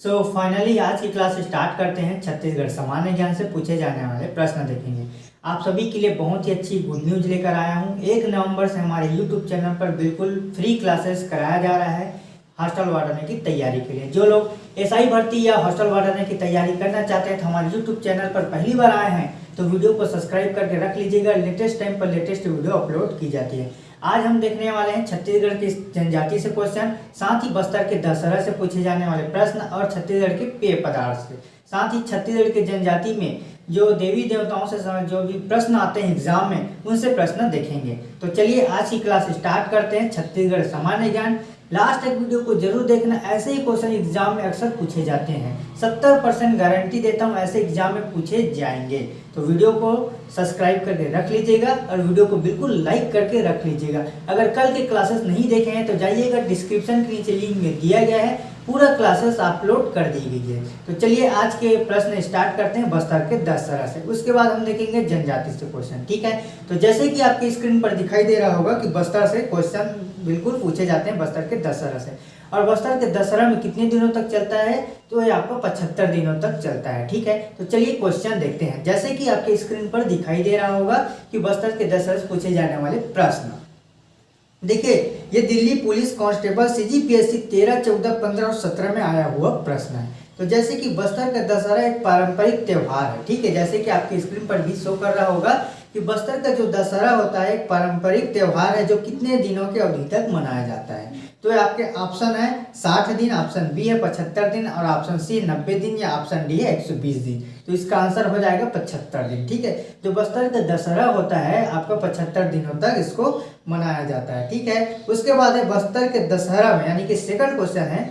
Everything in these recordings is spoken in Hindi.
सो so, फाइनली आज की क्लास स्टार्ट करते हैं छत्तीसगढ़ सामान्य ज्ञान से पूछे जाने वाले प्रश्न देखेंगे। आप सभी के लिए बहुत ही अच्छी गुड न्यूज़ लेकर आया हूँ। एक नवंबर से हमारे यूट्यूब चैनल पर बिल्कुल फ्री क्लासेस कराया जा रहा है हॉस्टल वार्डने की तैयारी के लिए। जो लोग एसआई भर्ती या हॉस्टल वार्डने की तैयारी करना चाहते हैं तो हमारे यूट्यूब चैनल पर पहली बार आए हैं तो वीडियो को सब्सक्राइब करके रख लीजिएगा। लेटेस्ट टाइम पर लेटेस्ट वीडियो अपलोड की जाती है। आज हम देखने वाले हैं छत्तीसगढ़ की जनजाति से क्वेश्चन साथ ही बस्तर के दशहरा से पूछे जाने वाले प्रश्न और छत्तीसगढ़ के पेय पदार्थ से। साथ ही छत्तीसगढ़ के जनजाति में जो देवी देवताओं से जो भी प्रश्न आते हैं एग्ज़ाम में, उनसे प्रश्न देखेंगे। तो चलिए आज की क्लास स्टार्ट करते हैं, छत्तीसगढ़ सामान्य ज्ञान। लास्ट तक वीडियो को ज़रूर देखना, ऐसे ही क्वेश्चन एग्ज़ाम में अक्सर पूछे जाते हैं। सत्तर परसेंट गारंटी देता हूँ, ऐसे एग्ज़ाम में पूछे जाएँगे। तो वीडियो को सब्सक्राइब करके रख लीजिएगा और वीडियो को बिल्कुल लाइक करके रख लीजिएगा। अगर कल के क्लासेस नहीं देखे हैं तो जाइएगा डिस्क्रिप्शन के नीचे लिंक में दिया गया है। पूरा क्लासेस अपलोड कर दी गई है। तो चलिए आज के प्रश्न स्टार्ट करते हैं बस्तर के दस तरह से। उसके बाद हम देखेंगे जनजाति से क्वेश्चन ठीक है? तो जैसे कि आपकी स्क्रीन पर दिखाई दे रहा होगा कि बस्तर से क्वेश्चन बिल्कुल पूछे जाते हैं बस्तर के दशहरा से। और बस्तर के दशहरा में कितने दिनों तक चलता है? तो ये आपको पचहत्तर दिनों तक चलता है, ठीक है? तो चलिए क्वेश्चन देखते हैं। जैसे कि आपके स्क्रीन पर दिखाई दे रहा होगा कि बस्तर के दशहरा से पूछे जाने वाले प्रश्न। देखिए, ये Delhi police constable C G P S C तेरह, चौदह, पंद्रह और सत्रह में आया हुआ प्रश्न है। तो जैसे कि बस्तर का दशहरा एक पारंपरिक त्यौहार है, ठीक है? जैसे कि आपकी स्क्रीन पर भी शो कर रहा होगा कि बस्तर का जो दशहरा होता है, एक पारंपरिक त्यौहार है जो कितने दिनों के अवधि तक मनाया जाता है। तो आपके ऑप्शन है, साठ दिन ऑप्शन बी है, पचहत्तर दिन और ऑप्शन सी नब्बे दिन या ऑप्शन डी है, एक सौ बीस दिन। तो इसका आंसर हो जाएगा पचहत्तर दिन, ठीक है? जो बस्तर का दशहरा होता है, आपका पचहत्तर दिनों तक इसको मनाया जाता है, ठीक है? उसके बाद है बस्तर के दशहरा में, यानी कि सेकंड क्वेश्चन है,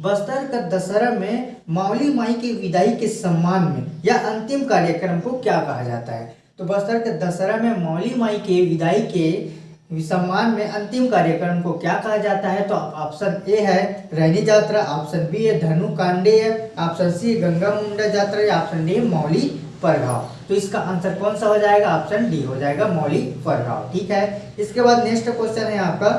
बस्तर का दशहरा में मावली माई की विदाई के सम्मान में या अंतिम कार्यक्रम को क्या कहा जाता है? तो बस्तर के दशहरा में मौली माई के विदाई के सम्मान में अंतिम कार्यक्रम को क्या कहा जाता है? तो ऑप्शन ए है रैनी यात्रा ऑप्शन बी है धनु कांडे है ऑप्शन सी गंगा मुंडा यात्रा या ऑप्शन डी मौली परघाव तो इसका आंसर कौन सा हो जाएगा? ऑप्शन डी हो जाएगा मौली परघाव ठीक है? इसके बाद नेक्स्ट क्वेश्चन है आपका।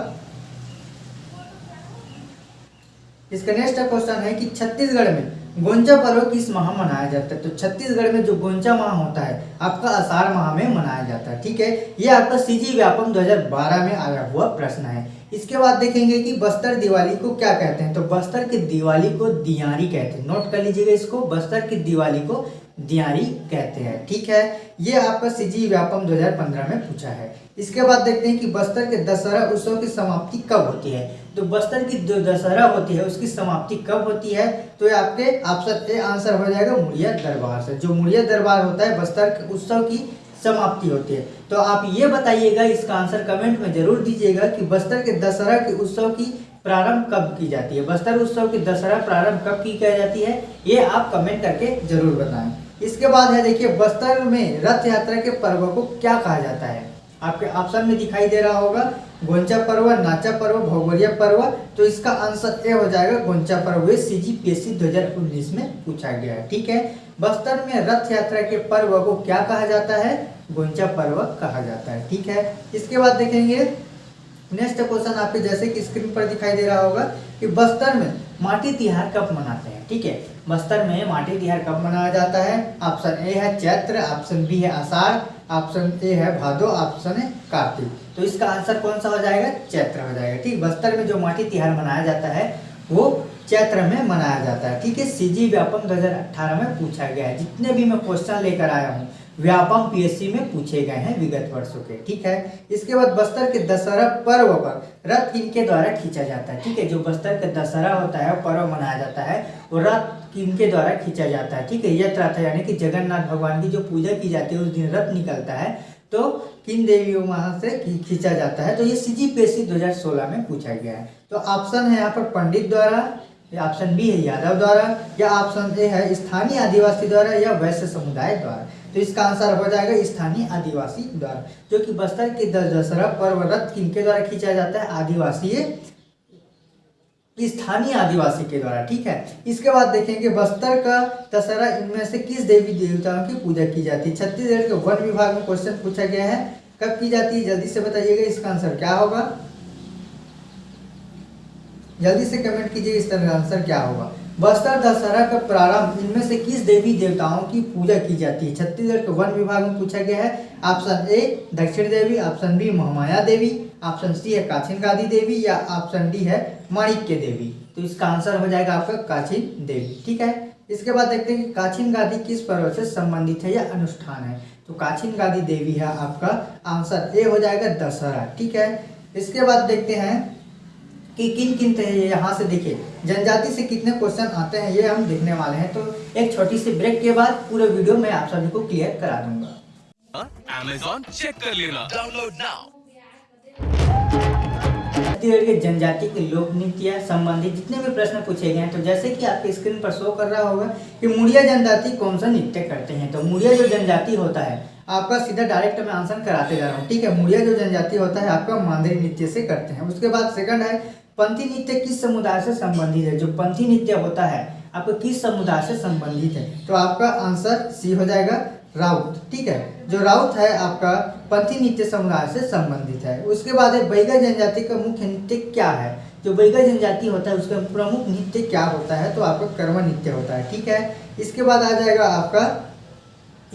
इसका नेक्स्ट क्वेश्चन है कि छत्तीसगढ़ में गोंचा पर्व किस माह मनाया जाता है? तो छत्तीसगढ़ में जो गोंचा माह होता है, आपका आषाढ़ माह में मनाया जाता है, ठीक है? ये आपका सीजी व्यापम 2012 में आया हुआ प्रश्न है। इसके बाद देखेंगे कि बस्तर दिवाली को क्या कहते हैं? तो बस्तर की दिवाली को दियारी कहते हैं। नोट कर लीजिएगा इसको, बस्तर की दिवाली को दियारी कहते हैं, ठीक है? ये आपका सीजी व्यापम 2015 में पूछा है। इसके बाद देखते हैं कि बस्तर के दशहरा उत्सव की समाप्ति कब होती है? तो बस्तर की जो दशहरा होती है, उसकी समाप्ति कब होती है? तो ये आपके ऑप्शन ए आंसर हो जाएगा मुड़िया दरबार से। जो मुड़िया दरबार होता है, बस्तर के उत्सव की समाप्ति होती है। तो आप ये बताइएगा, इसका आंसर कमेंट में ज़रूर दीजिएगा कि बस्तर के दशहरा के उत्सव की प्रारंभ कब की जाती है? बस्तर उत्सव की दशहरा प्रारंभ कब की कह जाती है? ये आप कमेंट करके ज़रूर बताएँ। इसके बाद है, देखिए, बस्तर में रथ यात्रा के पर्व को क्या कहा जाता है? आपके ऑप्शन में दिखाई दे रहा होगा गोंचा पर्व, नाचा पर्व भगोरिया पर्व तो इसका आंसर ए हो जाएगा गोंचा पर्व सी जी पी एस सी दो हज़ार उन्नीस में पूछा गया है, ठीक है? बस्तर में रथ यात्रा के पर्व को क्या कहा जाता है? गोंचा पर्व कहा जाता है, ठीक है? इसके बाद देखेंगे नेक्स्ट क्वेश्चन आपके जैसे कि स्क्रीन पर दिखाई दे रहा होगा कि बस्तर में माटी तिहार कब मनाते हैं? ठीक है? बस्तर में माटी तिहार कब मनाया जाता है? ऑप्शन ए है चैत्र, ऑप्शन बी है आषाढ़, ऑप्शन ए है भादो, ऑप्शन है कार्तिक। तो इसका आंसर कौन सा हो जाएगा? चैत्र हो जाएगा। ठीक? बस्तर में जो माटी तिहार मनाया जाता है, वो चैत्र में मनाया जाता है। ठीक है? सीजी व्यापम 2018 में पूछा गया है। जितने भी मैं क्वेश्चन लेकर आया हूँ व्यापम पीएससी में पूछे गए हैं विगत वर्षों के, ठीक है? इसके बाद बस्तर के दशहरा पर्व पर रथ किनके द्वारा खींचा जाता है, ठीक है? जो बस्तर का दशहरा होता है पर्व मनाया जाता है वो रथ किनके द्वारा खींचा जाता है, ठीक है? यथ रथ यानी कि जगन्नाथ भगवान की जो पूजा की जाती है, उस दिन रथ निकलता है तो किन देवियों वहाँ से खींचा जाता है? तो ये सी जी सोलह में पूछा गया है। तो ऑप्शन है यहाँ पर पंडित द्वारा ऑप्शन बी है यादव द्वारा, या ऑप्शन ए है स्थानीय आदिवासी द्वारा या वैश्य समुदाय द्वारा। तो इसका आंसर हो जाएगा स्थानीय आदिवासी द्वारा, जो कि बस्तर के दशहरा पर्व रथ किनके द्वारा खींचा जाता है? आदिवासी, स्थानीय आदिवासी के द्वारा, ठीक है? इसके बाद देखेंगे बस्तर का दशहरा, इनमें से किस देवी देवताओं की पूजा की जाती है? छत्तीसगढ़ के वन विभाग में क्वेश्चन पूछा गया है, कब की जाती है? जल्दी से बताइएगा, इसका आंसर क्या होगा? जल्दी से कमेंट कीजिए इसका आंसर क्या होगा। बस्तर दशहरा का प्रारंभ, इनमें से किस देवी देवताओं की पूजा की जाती है? छत्तीसगढ़ के वन विभाग में पूछा गया है। Option A Dakshin Devi. Option B Mahamaya Devi. Option C है काछिन गादी देवी या ऑप्शन डी है माणिक्य देवी। तो इसका आंसर हो जाएगा आपका काछिन देवी, ठीक है? इसके बाद देखते हैं कि काछिन गादी किस पर्व से संबंधित है या अनुष्ठान है। तो काछिन गादी देवी है आपका आंसर ए हो जाएगा दशहरा, ठीक है? इसके बाद देखते हैं कि किन किन यहाँ से देखिए जनजाति से कितने क्वेश्चन आते हैं ये हम देखने वाले हैं। तो एक छोटी सी ब्रेक के बाद पूरे वीडियो में आप सभी को क्लियर करा दूँगा। अमेजॉन चेक कर लेना। डाउनलोड नाउ छत्तीसगढ़ के जनजाति के लोक नृत्य संबंधी जितने भी प्रश्न पूछे गए हैं तो जैसे कि आपके स्क्रीन पर शो कर रहा होगा कि मुड़िया जनजाति कौन सा नृत्य करते हैं। तो मुड़िया जो जनजाति होता है आपका सीधा डायरेक्ट में आंसर कराते जा रहा हूँ ठीक है? मुड़िया जो जनजाति होता है आपका मांदरी नृत्य से करते हैं। उसके बाद सेकंड है पंथी नृत्य किस समुदाय से संबंधित है? जो पंथी नृत्य होता है, आपको किस समुदाय से संबंधित है? तो आपका आंसर सी हो जाएगा राउत, ठीक है? जो राउत है, आपका पंथी नृत्य समुदाय से संबंधित है। उसके बाद है बैगा जनजाति का मुख्य नृत्य क्या है? जो बैगा जनजाति होता है, उसका प्रमुख नृत्य क्या होता है? तो आपका कर्म नृत्य होता है, ठीक है? इसके बाद आ जाएगा आपका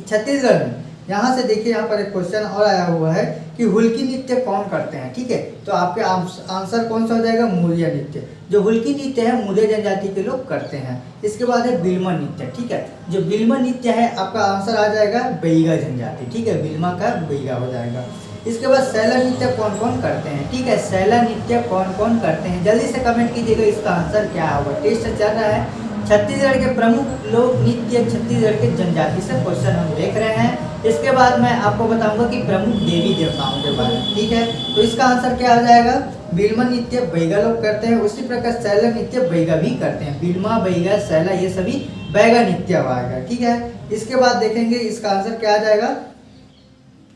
छत्तीसगढ़ में। यहाँ से देखिए यहाँ पर एक क्वेश्चन और आया हुआ है कि हुल्की नृत्य कौन करते हैं? ठीक है? तो आपके आंसर कौन सा हो जाएगा? मूर्य नृत्य। जो हुल्की नृत्य है, मूर्य जनजाति के लोग करते हैं। इसके बाद है बिल्मा नृत्य, ठीक है? जो बिल्मा नृत्य है, आपका आंसर आ जाएगा बैगा जनजाति, ठीक है? बिल्मा का बैगा हो जाएगा। इसके बाद सैला नृत्य कौन कौन करते हैं? ठीक है? सैला नृत्य कौन कौन करते हैं? जल्दी से कमेंट कीजिएगा इसका आंसर क्या होगा टेस्ट चल रहा है। छत्तीसगढ़ के प्रमुख लोक नृत्य, छत्तीसगढ़ के जनजाति से क्वेश्चन हम देख रहे हैं। इसके बाद मैं आपको बताऊँगा कि प्रमुख देवी देवताओं के बारे में, ठीक है? तो इसका आंसर क्या हो जाएगा? बिल्मा नृत्य बैगा लोग करते हैं, उसी प्रकार सैला नृत्य बैगा भी करते हैं। बिल्मा, बैगा सैला ये सभी बैगा नृत्य आएगा ठीक है? इसके बाद देखेंगे इसका आंसर क्या आ जाएगा?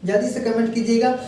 जल्दी से कमेंट कीजिएगा।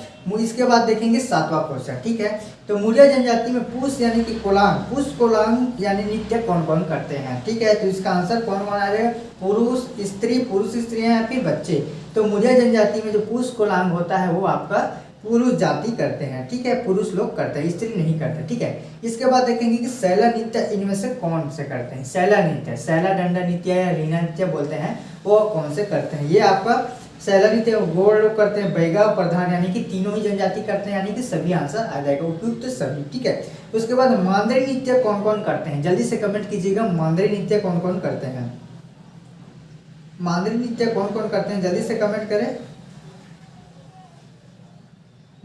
इसके बाद देखेंगे सातवां क्वेश्चन, ठीक है? तो मुरिया जनजाति में पुष यानी कि कोलांग, पुष, कोलांग यानी नृत्य कौन कौन करते हैं, ठीक है? तो इसका आंसर कौन कौन आ जाएगा? पुरुष, स्त्री पुरुष, स्त्री या फिर बच्चे? तो मुरिया जनजाति में जो पुष कोलांग होता है, वो आपका पुरुष जाति करते हैं, ठीक है? पुरुष लोग करते हैं, स्त्री नहीं करते, ठीक है? इसके बाद देखेंगे कि सैला नृत्य इनमें से कौन से करते हैं? सैला नृत्य सैला दंडा नृत्य या रीना नृत्य बोलते हैं, वो कौन से करते हैं? ये आपका सैलरी थे गोड़ लोग करते हैं, बैगा प्रधान, यानी कि तीनों ही जनजाति करते हैं, यानी कि सभी आंसर आ जाएगा, उपयुक्त सभी, ठीक है? उसके बाद मांदरी नृत्य कौन कौन करते हैं? जल्दी से कमेंट कीजिएगा, मांदरी नृत्य कौन कौन करते हैं? मांदरी नृत्य कौन कौन करते हैं? जल्दी से कमेंट करें।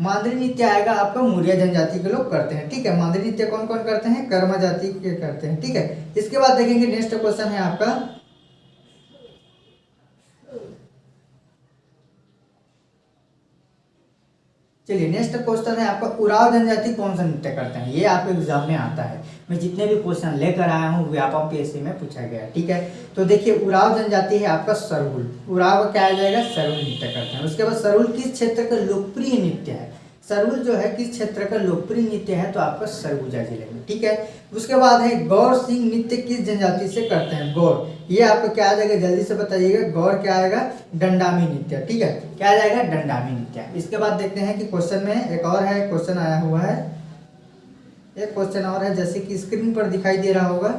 मांदरी नृत्य आएगा आपका मुरिया जनजाति के लोग करते हैं, ठीक है? मांदरी नृत्य कौन कौन करते हैं? कर्मा जाति के करते हैं, ठीक है? इसके बाद देखेंगे नेक्स्ट क्वेश्चन है आपका। चलिए नेक्स्ट क्वेश्चन है आपका, उराव जनजाति कौन सा नृत्य करते हैं? ये आपके एग्ज़ाम में आता है। मैं जितने भी क्वेश्चन लेकर आया हूँ व्यापम पीएससी में पूछा गया, ठीक है? तो देखिए, उराव जनजाति है आपका सरहुल उराव क्या आ जाएगा सरुल नृत्य करते हैं। उसके बाद सरुल किस क्षेत्र का लोकप्रिय नृत्य है? सरगुल जो है, किस क्षेत्र का लोकप्रिय नृत्य है तो आपका सरगुजा ज़िले में, ठीक है? उसके बाद है, गौर सिंह नृत्य किस जनजाति से करते हैं? गौर। ये आपको क्या आ जाएगा? जल्दी से बताइएगा, गौर क्या आएगा? डंडामी नृत्य, ठीक है? क्या आ जाएगा? डंडामी नृत्य। इसके बाद देखते हैं कि क्वेश्चन में एक और है, क्वेश्चन आया हुआ है। एक क्वेश्चन और है, जैसे कि स्क्रीन पर दिखाई दे रहा होगा।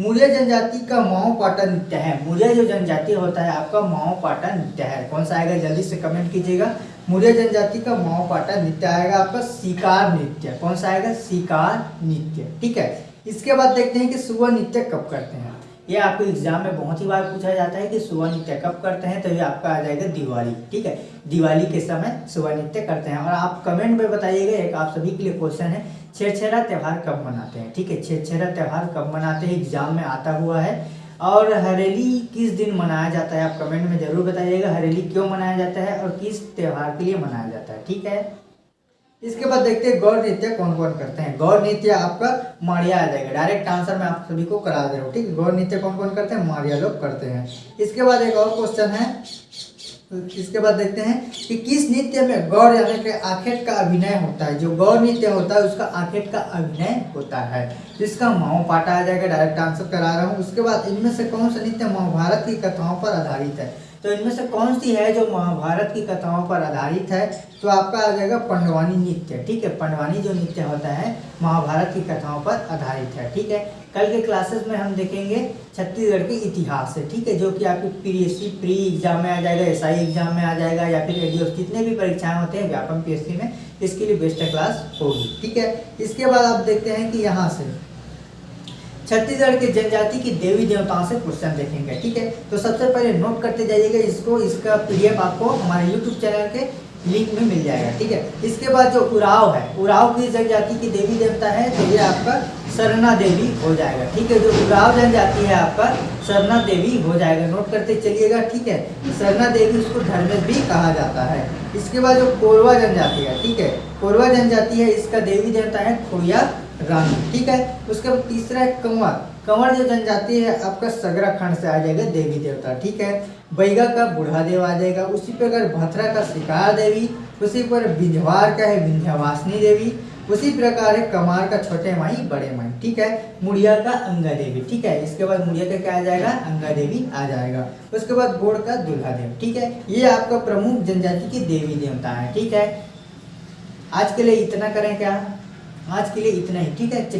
मूल्य जनजाति का माओ पाटा नृत्य है। मूल्य जो जनजाति होता है, आपका माओ पाटा नृत्य है। कौन सा आएगा? जल्दी से कमेंट कीजिएगा। मूल्य जनजाति का माओ पाटा नृत्य आएगा आपका, शिकार नृत्य। कौन सा आएगा? शिकार नृत्य। ठीक है? इसके बाद देखते हैं कि सुबह नृत्य कब करते हैं। ये आपको एग्ज़ाम में बहुत ही बार पूछा जाता है कि सुबह नृत्य कब करते हैं तो ये आपका आ जाएगा दिवाली। ठीक है? दिवाली के समय सुबह नृत्य करते हैं। और आप कमेंट में बताइएगा, एक आप सभी के लिए क्वेश्चन है। छेछेरा त्यौहार कब मनाते हैं? ठीक है छेछेरा त्यौहार कब मनाते हैं? एग्ज़ाम में आता हुआ है। और हरेली किस दिन मनाया जाता है? आप कमेंट में ज़रूर बताइएगा, हरेली क्यों मनाया जाता है और किस त्यौहार के लिए मनाया जाता है, ठीक है? इसके बाद देखते हैं, गौर नृत्य कौन कौन करते हैं? गौर नृत्य आपका मारिया आ जाएगा। डायरेक्ट आंसर मैं आप सभी को करा दे रहा हूँ, ठीक है? गौर नृत्य कौन कौन करते हैं? मारिया लोग करते हैं। इसके बाद एक और क्वेश्चन है इसके बाद देखते हैं कि किस नृत्य में गौर यानी कि आखेट का अभिनय होता है। जो गौर नृत्य होता है, उसका आखेट का अभिनय होता है। माओ पाटा आ जाएगा डायरेक्ट आंसर करा रहा हूँ। उसके बाद इनमें से कौन सा नृत्य महाभारत की कथाओं पर आधारित है? तो इनमें से कौन सी है जो महाभारत की कथाओं पर आधारित है? तो आपका आ जाएगा पंडवानी नृत्य, ठीक है? पंडवानी जो नृत्य होता है, महाभारत की कथाओं पर आधारित है, ठीक है? कल के क्लासेस में हम देखेंगे छत्तीसगढ़ के इतिहास से, ठीक है? जो कि आपकी P S C pre exam में आ जाएगा एसआई एग्ज़ाम में आ जाएगा, या फिर एडीओ जितने भी परीक्षाएँ होते हैं, व्यापम पी में, इसके लिए बेस्ट क्लास होगी, ठीक है? इसके बाद आप देखते हैं कि यहाँ से छत्तीसगढ़ के जनजाति की देवी देवताओं से क्वेश्चन देखेंगे, ठीक है? तो सबसे पहले नोट करते जाइएगा, इसको, इसका पीडीएफ आपको हमारे यूट्यूब चैनल के लिंक में मिल जाएगा, ठीक है? इसके बाद जो उराव है, उराव की जनजाति की देवी देवता है तो ये आपका सरना देवी हो जाएगा, ठीक है? जो उराव जनजाति है आपका सरना देवी हो जाएगा नोट करते चलिएगा, ठीक है? सरना देवी उसको धर्मेश भी कहा जाता है। इसके बाद जो कोरवा जनजाति है, ठीक है? कोरवा जनजाति है, इसका देवी देवता है खोया रानी ठीक है? उसके बाद तीसरा है कंवर कंवर जो जनजाति है, आपका सगरा खंड से आ जाएगा देवी देवता, ठीक है? बैगा का बूढ़ा देव आ जाएगा, उसी पर अगर भथरा का शिकार देवी, उसी पर बिंझवार का है, विंध्यवासिनी देवी, उसी प्रकार है कमार का छोटे माई, बड़े माई, ठीक है? मुड़िया का अंगा देवी, ठीक है? इसके बाद मुड़िया का क्या आ जाएगा? अंगा देवी आ जाएगा। उसके बाद गोड़ का दुल्हा देव, ठीक है? ये आपका प्रमुख जनजाति की देवी देवता है, ठीक है? आज के लिए इतना करें क्या? आज के लिए इतना ही ठीक है?